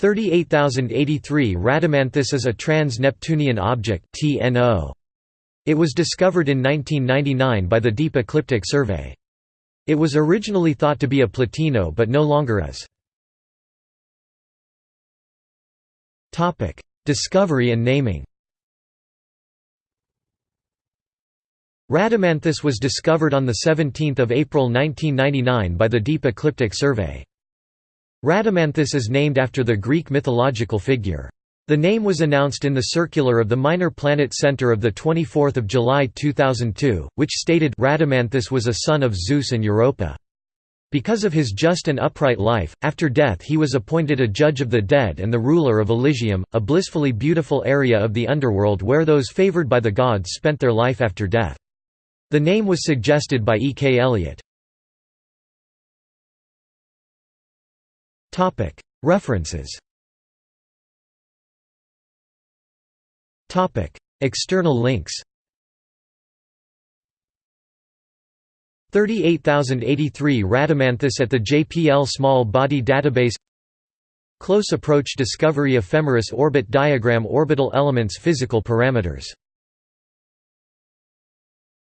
38083 Rhadamanthus is a trans-Neptunian object TNO. It was discovered in 1999 by the Deep Ecliptic Survey. It was originally thought to be a Plutino but no longer is. Discovery and naming Rhadamanthus was discovered on 17 April 1999 by the Deep Ecliptic Survey. Rhadamanthus is named after the Greek mythological figure. The name was announced in the circular of the Minor Planet Center of 24 July 2002, which stated Rhadamanthus was a son of Zeus and Europa. Because of his just and upright life, after death he was appointed a judge of the dead and the ruler of Elysium, a blissfully beautiful area of the underworld where those favored by the gods spent their life after death. The name was suggested by E. K. Elliott. References. External links. 38083 Rhadamanthus at the JPL Small Body Database. Close Approach Discovery Ephemeris Orbit Diagram Orbital Elements Physical Parameters